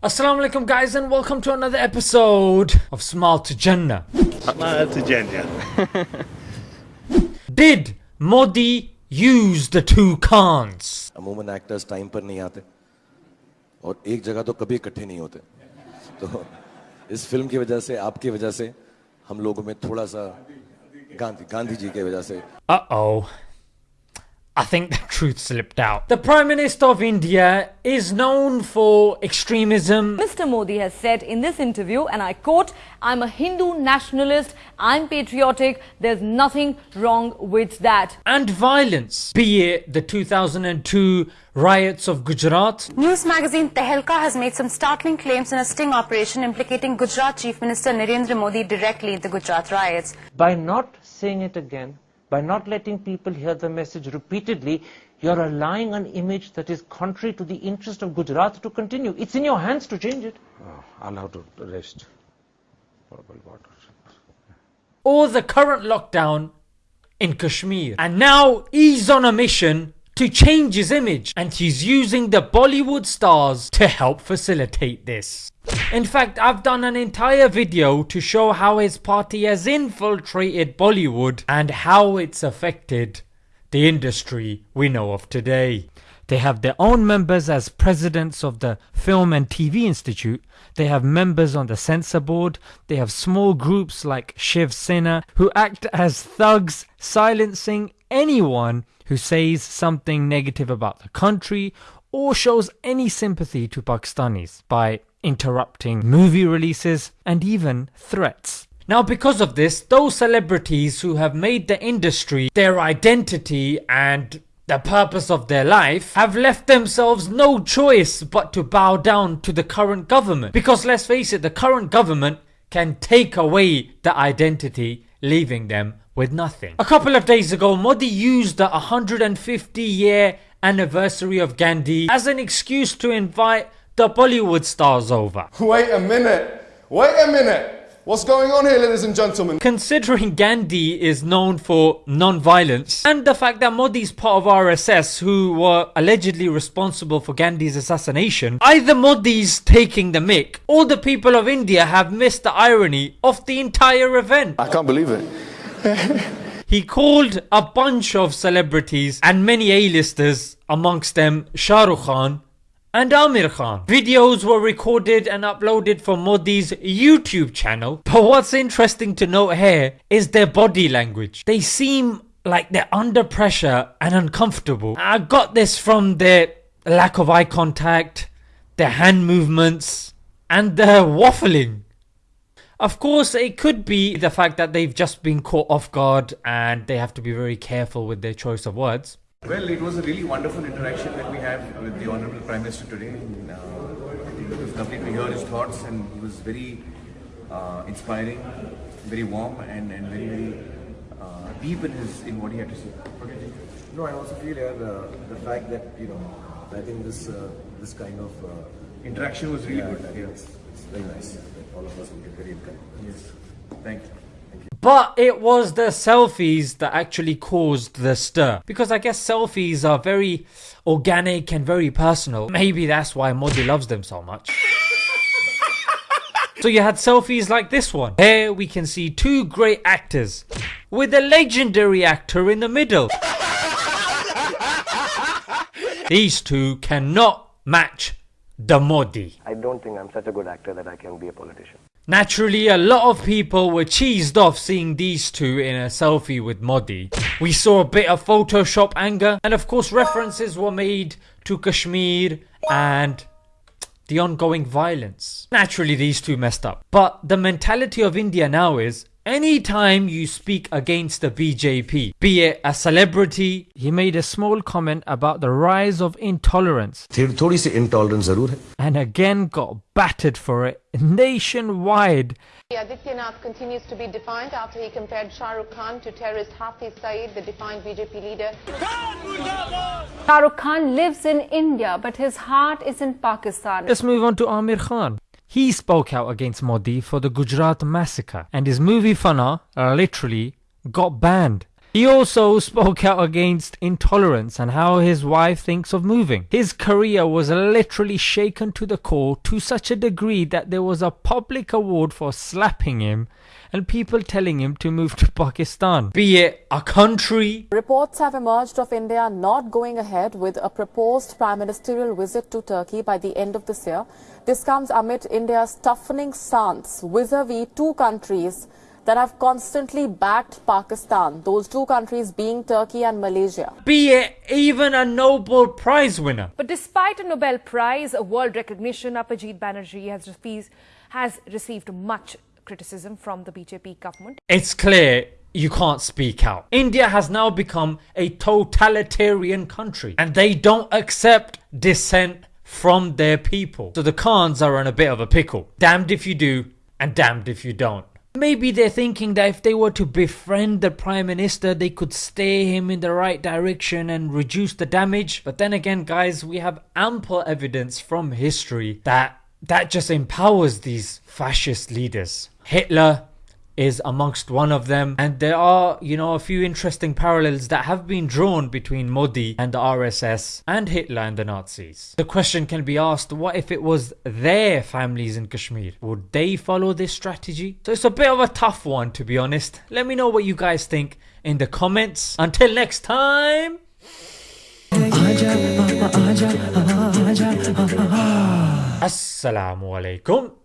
Assalamu alaikum guys and welcome to another episode of Smile to Jannah. Smile to Jannah. Did Modi use the two Khans? अमूमन actors time पर नहीं आते और एक जगह तो कभी इकट्ठे नहीं होते तो इस फिल्म की वजह से आपकी वजह से हम लोगों में थोड़ा सा गांधी गांधी जी की वजह से Uh-oh. I think the truth slipped out. The Prime Minister of India is known for extremism Mr. Modi has said in this interview, and I quote, I'm a Hindu nationalist, I'm patriotic, there's nothing wrong with that. and violence, be it the 2002 riots of Gujarat, News magazine Tehelka has made some startling claims in a sting operation implicating Gujarat Chief Minister Narendra Modi directly in the Gujarat riots. by not saying it again, by not letting people hear the message repeatedly, you're allowing an image that is contrary to the interest of Gujarat to continue. It's in your hands to change it. Oh, I'll have to rest. Portable water. or the current lockdown in Kashmir. And now he's on a mission to change his image and he's using the Bollywood stars to help facilitate this. In fact, I've done an entire video to show how his party has infiltrated Bollywood and how it's affected the industry we know of today. They have their own members as presidents of the Film and TV Institute. They have members on the censor board. They have small groups like Shiv Sena who act as thugs, silencing anyone who says something negative about the country or shows any sympathy to Pakistanis by interrupting movie releases and even threats. Now, because of this, those celebrities who have made the industry their identity and the purpose of their life have left themselves no choice but to bow down to the current government. Because let's face it, the current government can take away the identity, leaving them with nothing. A couple of days ago, Modi used the 150 year anniversary of Gandhi as an excuse to invite the Bollywood stars over. Wait a minute. Wait a minute. What's going on here, ladies and gentlemen? Considering Gandhi is known for non-violence and the fact that Modi's part of RSS who were allegedly responsible for Gandhi's assassination, either Modi's taking the mick or the people of India have missed the irony of the entire event. I can't believe it. He called a bunch of celebrities and many A-listers, amongst them Shah Rukh Khan and Aamir Khan. Videos were recorded and uploaded from Modi's YouTube channel. But what's interesting to note here is their body language. They seem like they're under pressure and uncomfortable. I got this from their lack of eye contact, their hand movements, and their waffling. Of course, it could be the fact that they've just been caught off guard and they have to be very careful with their choice of words. Well, it was a really wonderful interaction that we had with the Honorable Prime Minister today. And, uh, it was lovely to hear his thoughts, and he was very uh, inspiring, very warm, and, and very, very uh, deep in his in what he had to say. What do you think? No, I also feel yeah, the, the fact that you know I think this uh, this kind of uh, Interaction was really yeah, good. Think it's, it's very nice that all of us will get very encouraged. Yes. Thank you. But it was the selfies that actually caused the stir. Because I guess selfies are very organic and very personal. Maybe that's why Modi loves them so much. So you had selfies like this one. Here we can see two great actors with a legendary actor in the middle. These two cannot match the Modi. I don't think I'm such a good actor that I can be a politician. Naturally, a lot of people were cheesed off seeing these two in a selfie with Modi. We saw a bit of Photoshop anger, and of course, references were made to Kashmir and the ongoing violence. Naturally, these two messed up. But the mentality of India now is Anytime you speak against the BJP, be it a celebrity, he made a small comment about the rise of intolerance. intolerance And again got battered for it nationwide. Adityanath continues to be defined after he compared Shah Rukh Khan to terrorist Hafiz Saeed, the defined BJP leader. Shah Rukh Khan lives in India, but his heart is in Pakistan. Let's move on to Aamir Khan. He spoke out against Modi for the Gujarat massacre and his movie Fanaa uh, literally got banned. He also spoke out against intolerance and how his wife thinks of moving. His career was literally shaken to the core to such a degree that there was a public award for slapping him and people telling him to move to Pakistan. Be it a country. Reports have emerged of India not going ahead with a proposed prime ministerial visit to Turkey by the end of this year. This comes amid India's toughening stance vis-a-vis two countries that have constantly backed Pakistan, those two countries being Turkey and Malaysia. Be it even a Nobel Prize winner. But despite a Nobel Prize, a world recognition, Abhijit Banerjee has, received, has received much criticism from the BJP government. It's clear you can't speak out. India has now become a totalitarian country and they don't accept dissent from their people. So the Khans are in a bit of a pickle. Damned if you do and damned if you don't. Maybe they're thinking that if they were to befriend the Prime Minister, they could steer him in the right direction and reduce the damage. But then again, guys, we have ample evidence from history that that just empowers these fascist leaders. Hitler is amongst one of them and there are you know a few interesting parallels that have been drawn between Modi and the RSS and Hitler and the Nazis. The question can be asked what if it was their families in Kashmir? Would they follow this strategy? So it's a bit of a tough one to be honest. Let me know what you guys think in the comments. Until next time Assalamu alaikum